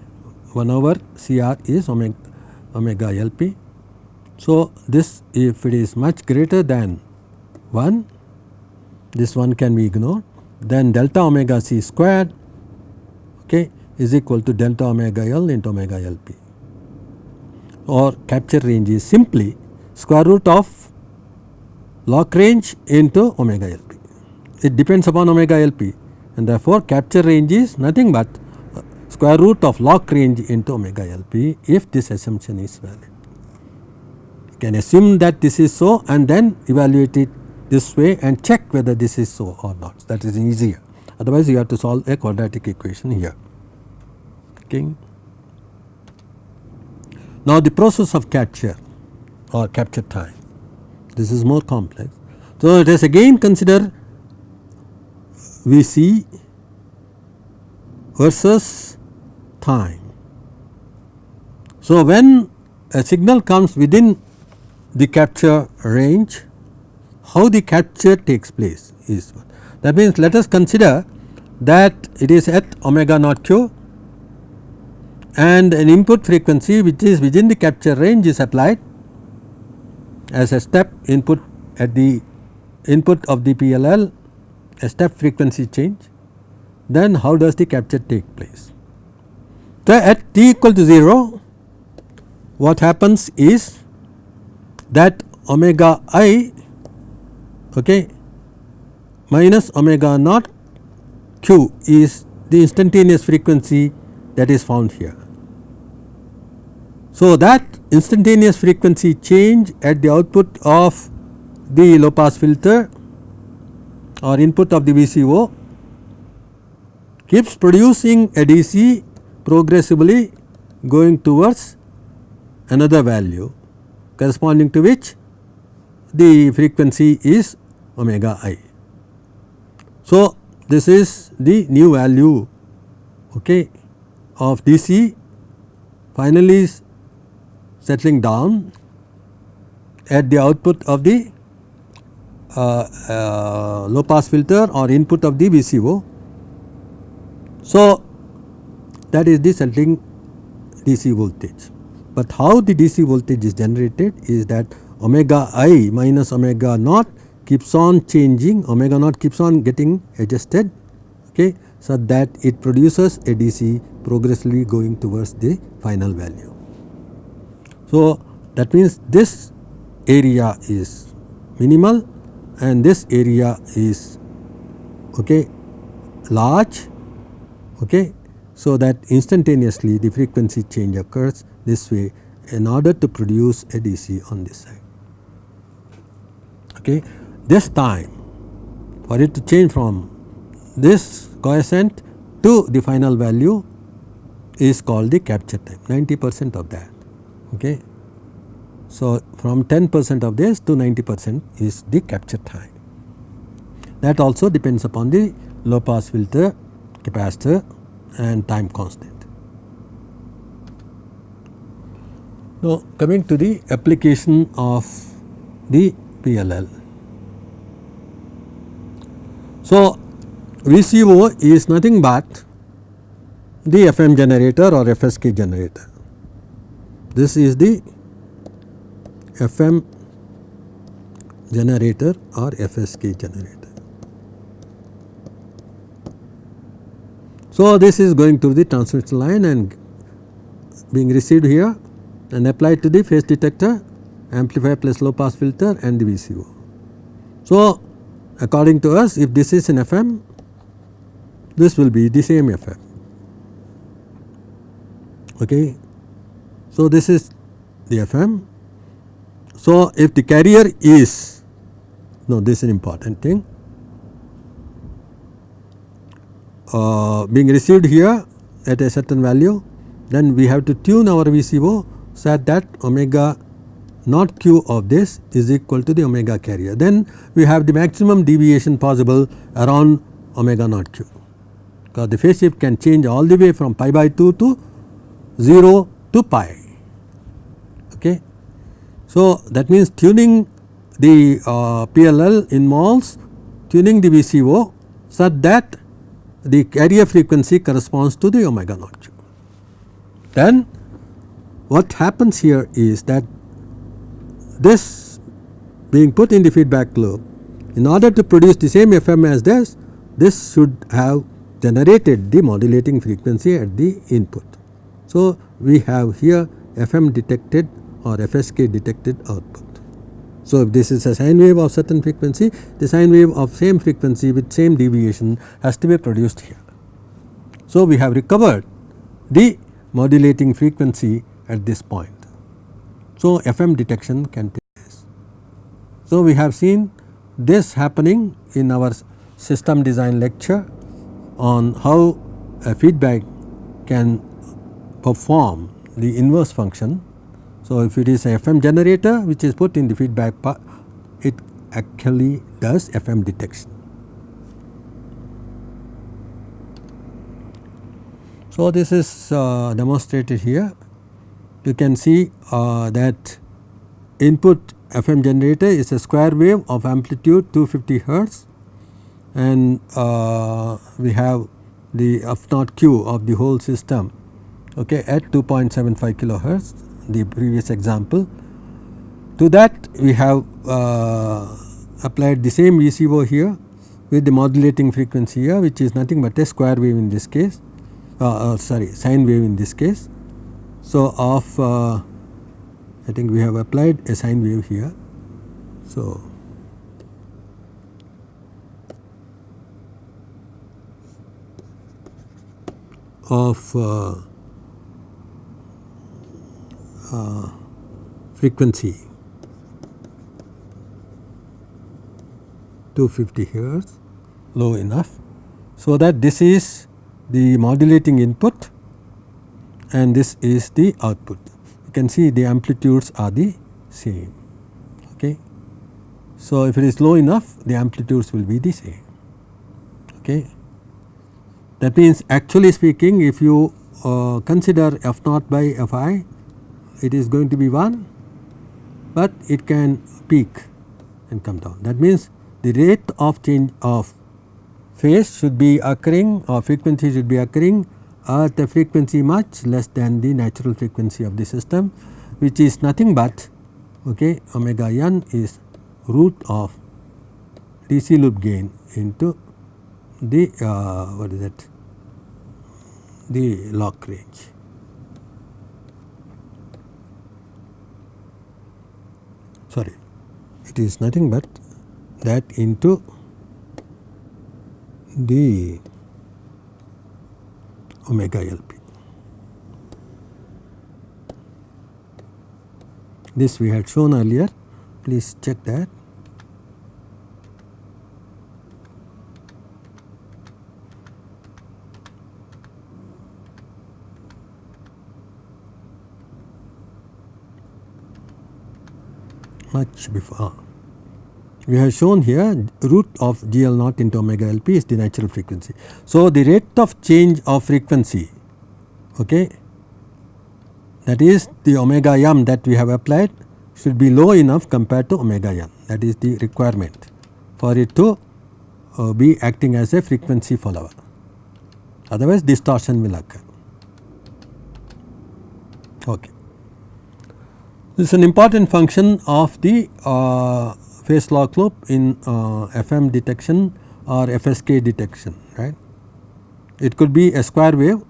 1 over CR is omega, omega LP. So, this if it is much greater than 1 this one can be ignored then delta omega c squared okay, is equal to delta omega L into omega LP or capture range is simply square root of lock range into omega LP. It depends upon omega LP and therefore, capture range is nothing but square root of lock range into omega LP if this assumption is valid. You can assume that this is so and then evaluate it this way and check whether this is so or not that is easier otherwise you have to solve a quadratic equation here. Okay. Now the process of capture or capture time this is more complex. So let us again consider Vc versus time. So when a signal comes within the capture range how the capture takes place is that means let us consider that it is at omega naught q and an input frequency which is within the capture range is applied as a step input at the input of the PLL a step frequency change then how does the capture take place. So, at t equal to 0 what happens is that omega i okay, minus omega naught q is the instantaneous frequency that is found here. So, that instantaneous frequency change at the output of the low pass filter or input of the VCO keeps producing a DC progressively going towards another value corresponding to which the frequency is omega i. So, this is the new value okay, of DC finally settling down at the output of the uh, uh, low pass filter or input of the VCO. So, that is the settling DC voltage. But how the DC voltage is generated is that omega i minus omega naught keeps on changing omega naught keeps on getting adjusted okay, so that it produces a DC progressively going towards the final value. So, that means this area is minimal and this area is okay, large okay, so that instantaneously the frequency change occurs this way in order to produce a DC on this side. Okay. This time for it to change from this coefficient to the final value is called the capture time 90 percent of that. Okay. So, from 10 percent of this to 90 percent is the capture time. That also depends upon the low pass filter, capacitor and time constant. Now, coming to the application of the PLL. So, VCO is nothing but the FM generator or FSK generator. This is the FM generator or FSK generator. So, this is going through the transmission line and being received here and applied to the phase detector, amplifier plus low pass filter and the VCO. So, according to us if this is an FM, this will be the same FM. Okay. So, this is the FM. So, if the carrier is no this is an important thing uh, being received here at a certain value then we have to tune our VCO such that omega naught q of this is equal to the omega carrier. Then we have the maximum deviation possible around omega naught q because the phase shift can change all the way from pi by 2 to 0 to pi. So, that means tuning the uh, PLL involves tuning the VCO such that the carrier frequency corresponds to the omega naught. Then what happens here is that this being put in the feedback loop in order to produce the same FM as this, this should have generated the modulating frequency at the input. So, we have here FM detected or FSK detected output. So, if this is a sine wave of certain frequency, the sine wave of same frequency with same deviation has to be produced here. So, we have recovered the modulating frequency at this point. So, FM detection can take place. So, we have seen this happening in our system design lecture on how a feedback can perform the inverse function so, if it is a FM generator which is put in the feedback part, it actually does FM detection. So, this is uh, demonstrated here. You can see uh, that input FM generator is a square wave of amplitude 250 hertz and uh, we have the F naught Q of the whole system okay, at 2.75 kilohertz the previous example. To that we have uh, applied the same VCO here with the modulating frequency here which is nothing but a square wave in this case uh, uh, sorry sine wave in this case. So, of uh, I think we have applied a sine wave here. So, of uh, frequency 250 hertz low enough. So, that this is the modulating input and this is the output. You can see the amplitudes are the same. Okay. So, if it is low enough the amplitudes will be the same. Okay. That means actually speaking if you uh, consider f naught by f i it is going to be 1, but it can peak and come down. That means, the rate of change of phase should be occurring or frequency should be occurring at a frequency much less than the natural frequency of the system which is nothing but okay, omega n is root of DC loop gain into the uh, what is that the lock range. Sorry, it is nothing but that into the omega LP. This we had shown earlier, please check that. Much before. We have shown here root of GL naught into omega LP is the natural frequency. So, the rate of change of frequency okay, that is the omega m that we have applied should be low enough compared to omega n that is the requirement for it to uh, be acting as a frequency follower otherwise distortion will occur. Okay. This is an important function of the uh, phase lock loop in uh, FM detection or FSK detection right. It could be a square wave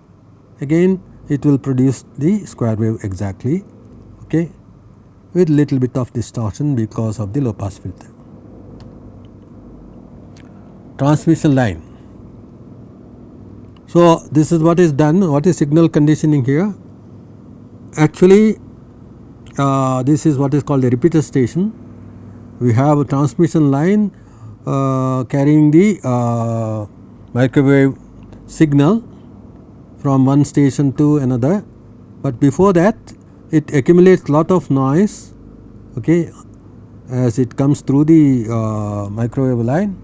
again it will produce the square wave exactly okay, with little bit of distortion because of the low pass filter. Transmission line. So, this is what is done what is signal conditioning here actually uh, this is what is called a repeater station. We have a transmission line uh, carrying the uh, microwave signal from one station to another, but before that it accumulates a lot of noise okay, as it comes through the uh, microwave line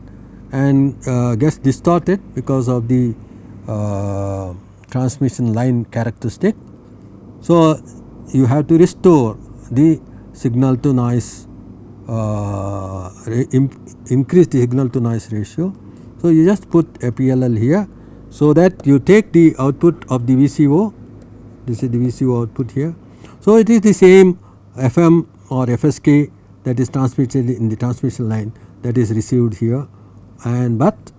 and uh, gets distorted because of the uh, transmission line characteristic. So, you have to restore the signal to noise uh, increase the signal to noise ratio. So, you just put a PLL here so that you take the output of the VCO this is the VCO output here. So, it is the same FM or FSK that is transmitted in the transmission line that is received here and but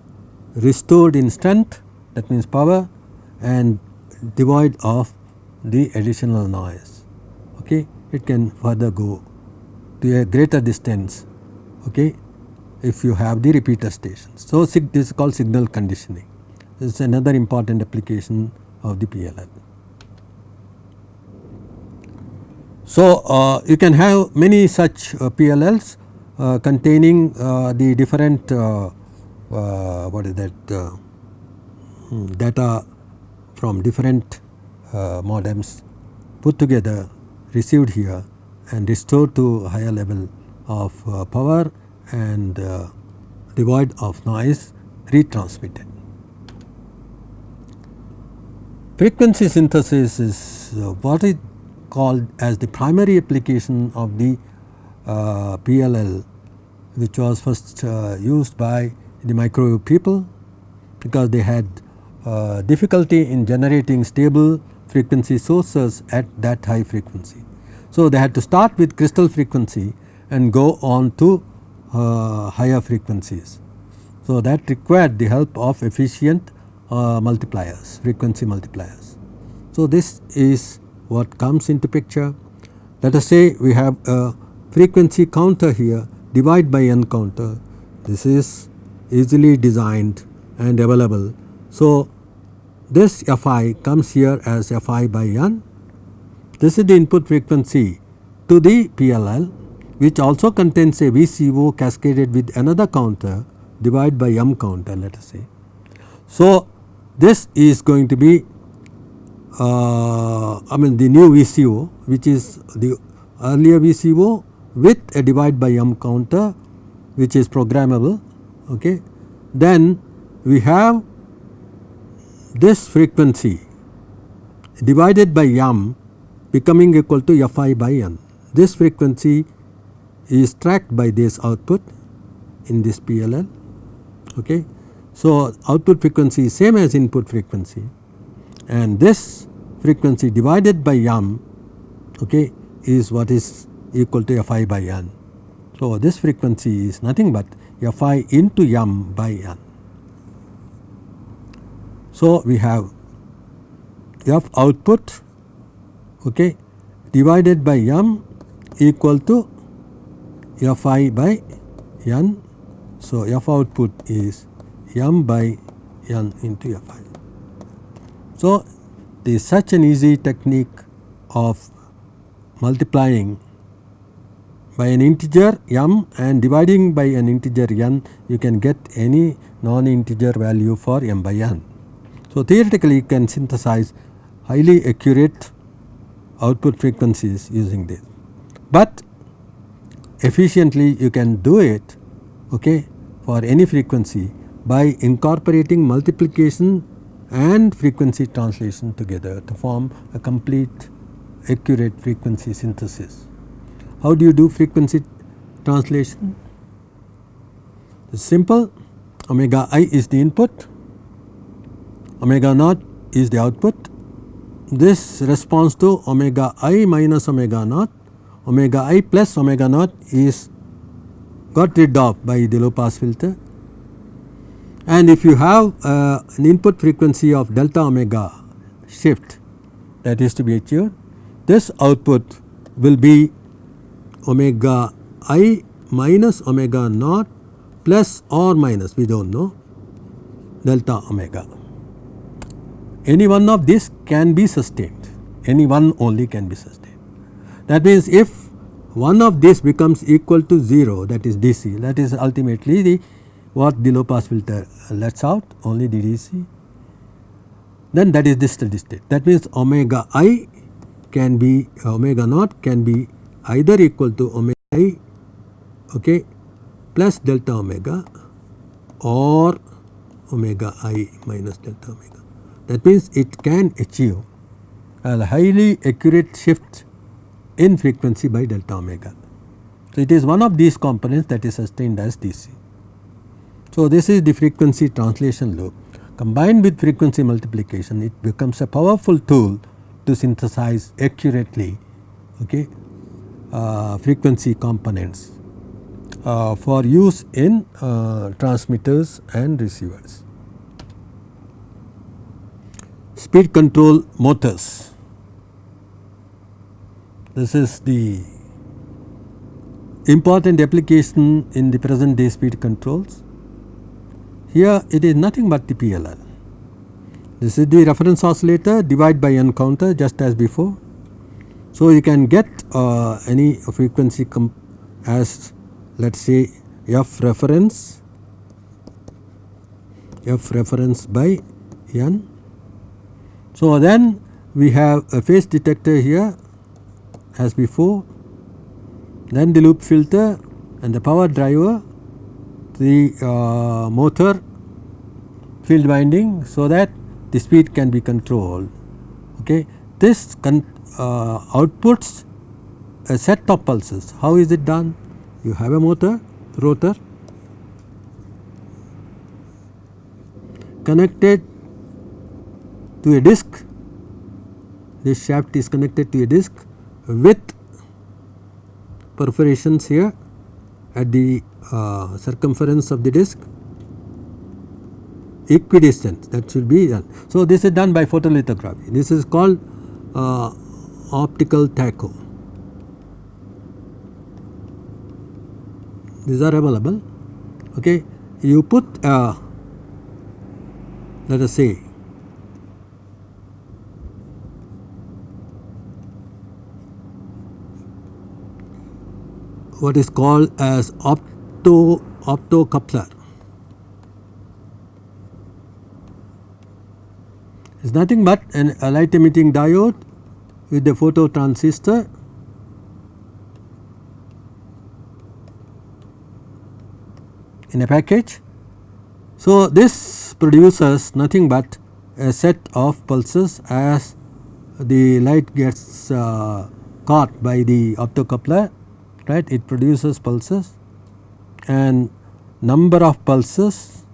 restored in strength that means power and devoid of the additional noise it can further go to a greater distance okay, if you have the repeater stations. So, this is called signal conditioning this is another important application of the PLL. So, uh, you can have many such uh, PLLs uh, containing uh, the different uh, uh, what is that hmm, data from different modems put together received here and restored to higher level of uh, power and uh, devoid of noise retransmitted. Frequency synthesis is uh, what is called as the primary application of the uh, PLL which was first uh, used by the microwave people because they had uh, difficulty in generating stable frequency sources at that high frequency. So, they had to start with crystal frequency and go on to uh, higher frequencies. So, that required the help of efficient uh, multipliers frequency multipliers. So, this is what comes into picture. Let us say we have a frequency counter here divide by n counter this is easily designed and available. So, this Fi comes here as Fi by n. This is the input frequency to the PLL which also contains a VCO cascaded with another counter divided by m counter let us say. So, this is going to be uh, I mean the new VCO which is the earlier VCO with a divide by m counter which is programmable. Okay. Then we have this frequency divided by m becoming equal to Fi by n. This frequency is tracked by this output in this PLL. Okay. So, output frequency is same as input frequency and this frequency divided by m okay, is what is equal to Fi by n. So, this frequency is nothing but Fi into m by n. So, we have F output okay, divided by m equal to Fi by n. So, F output is m by n into Fi. So, there is such an easy technique of multiplying by an integer m and dividing by an integer n you can get any non integer value for m by n. So, theoretically you can synthesize highly accurate output frequencies using this, but efficiently you can do it okay, for any frequency by incorporating multiplication and frequency translation together to form a complete accurate frequency synthesis. How do you do frequency translation? It's simple omega i is the input, omega naught is the output. This responds to omega i minus omega naught, omega i plus omega naught is got rid of by the low pass filter. And if you have uh, an input frequency of delta omega shift that is to be achieved, this output will be omega i minus omega naught plus or minus we do not know delta omega. Any one of these can be sustained, any one only can be sustained. That means, if one of these becomes equal to 0 that is DC that is ultimately the what the low pass filter lets out only the DC then that is the steady state. That means, omega i can be omega naught can be either equal to omega i okay, plus delta omega or omega i minus delta omega. That means, it can achieve a highly accurate shift in frequency by delta omega. So, it is one of these components that is sustained as DC. So, this is the frequency translation loop combined with frequency multiplication it becomes a powerful tool to synthesize accurately okay, uh, frequency components uh, for use in uh, transmitters and receivers. Speed control motors. This is the important application in the present day speed controls. Here it is nothing but the PLL. This is the reference oscillator divide by n counter just as before. So, you can get uh, any frequency as let us say f reference f reference by n. So, then we have a phase detector here as before then the loop filter and the power driver the uh, motor field winding so that the speed can be controlled. Okay. This uh, outputs a set of pulses. How is it done? You have a motor rotor connected to a disc. This shaft is connected to a disc with perforations here at the uh, circumference of the disc equidistant that should be done. So, this is done by photolithography this is called uh, optical tacho. These are available okay. You put uh, let us say what is called as opto optocoupler. It is nothing but an, a light emitting diode with the photo transistor in a package. So, this produces nothing but a set of pulses as the light gets uh, caught by the optocoupler right it produces pulses and number of pulses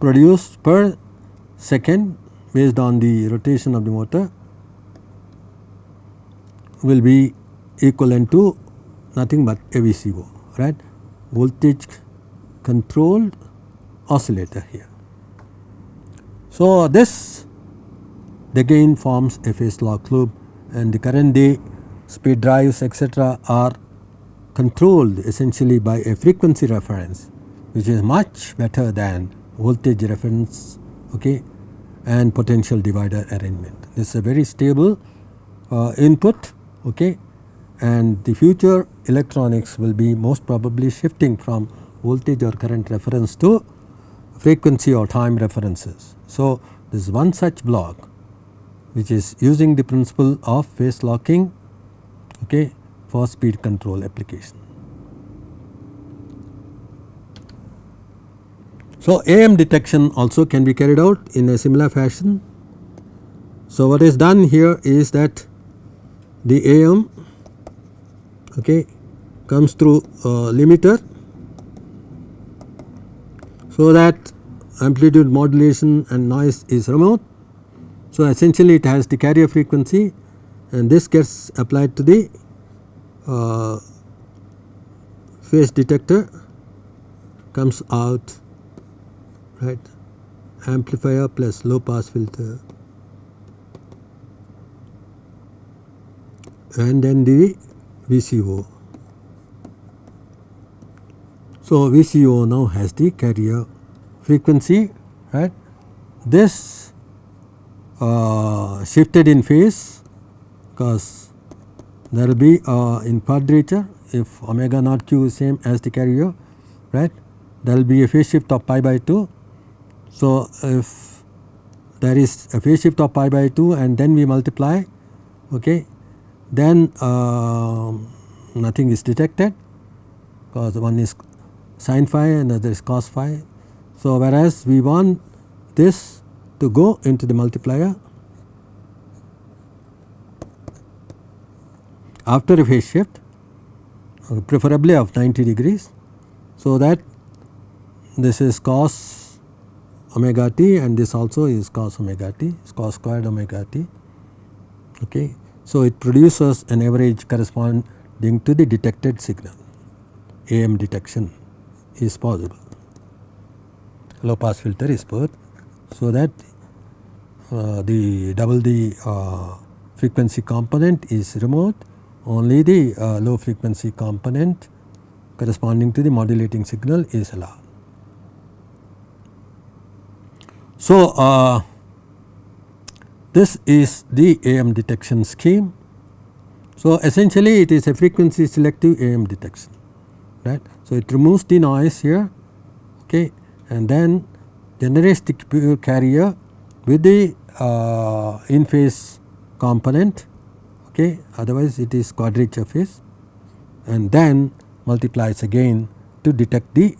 produced per second based on the rotation of the motor will be equivalent to nothing but a VCO right voltage controlled oscillator here. So, this the gain forms a phase lock loop and the current day speed drives etc., are controlled essentially by a frequency reference which is much better than voltage reference okay, and potential divider arrangement. This is a very stable uh, input okay, and the future electronics will be most probably shifting from voltage or current reference to frequency or time references. So, this is one such block which is using the principle of phase locking okay, for speed control application. So, AM detection also can be carried out in a similar fashion. So, what is done here is that the AM okay, comes through uh, limiter so that amplitude modulation and noise is removed. So, essentially it has the carrier frequency and this gets applied to the uh, phase detector comes out right amplifier plus low pass filter and then the VCO. So, VCO now has the carrier frequency right. This uh, shifted in phase because there will be uh, in quadrature if omega naught q is same as the carrier right there will be a phase shift of pi by 2. So, if there is a phase shift of pi by 2 and then we multiply okay, then uh, nothing is detected because one is sin phi and other is cos phi. So, whereas we want this to go into the multiplier after a phase shift preferably of 90 degrees. So, that this is cos omega t and this also is cos omega t is cos squared omega t. Okay. So, it produces an average corresponding to the detected signal AM detection is possible low pass filter is put. So, that the double the uh, frequency component is removed only the uh, low frequency component corresponding to the modulating signal is allowed. So, uh, this is the AM detection scheme. So, essentially it is a frequency selective AM detection right. So, it removes the noise here okay, and then generates the carrier with the uh, in phase component okay, otherwise it is quadrature phase. And then multiplies again to detect the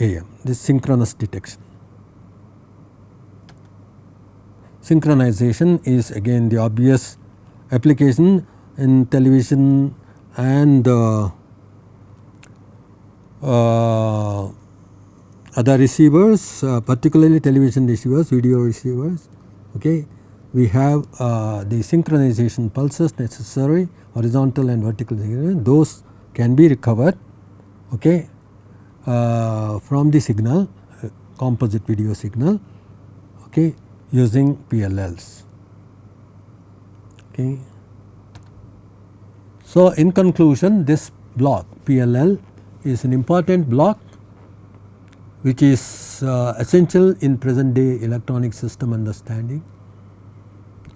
AM this synchronous detection. synchronization is again the obvious application in television and uh, uh, other receivers uh, particularly television receivers video receivers okay we have uh, the synchronization pulses necessary horizontal and vertical those can be recovered okay uh, from the signal uh, composite video signal okay using PLLs. Okay. So, in conclusion this block PLL is an important block which is uh, essential in present day electronic system understanding.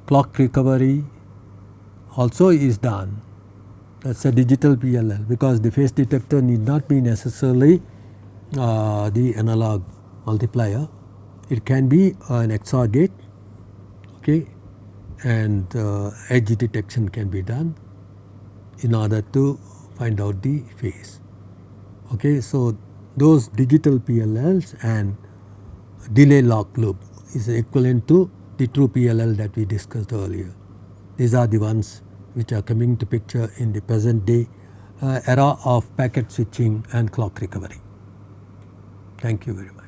Clock recovery also is done that is a digital PLL because the phase detector need not be necessarily uh, the analog multiplier it can be an XOR gate okay, and uh, edge detection can be done in order to find out the phase. Okay. So, those digital PLLs and delay lock loop is equivalent to the true PLL that we discussed earlier. These are the ones which are coming to picture in the present day uh, era of packet switching and clock recovery. Thank you very much.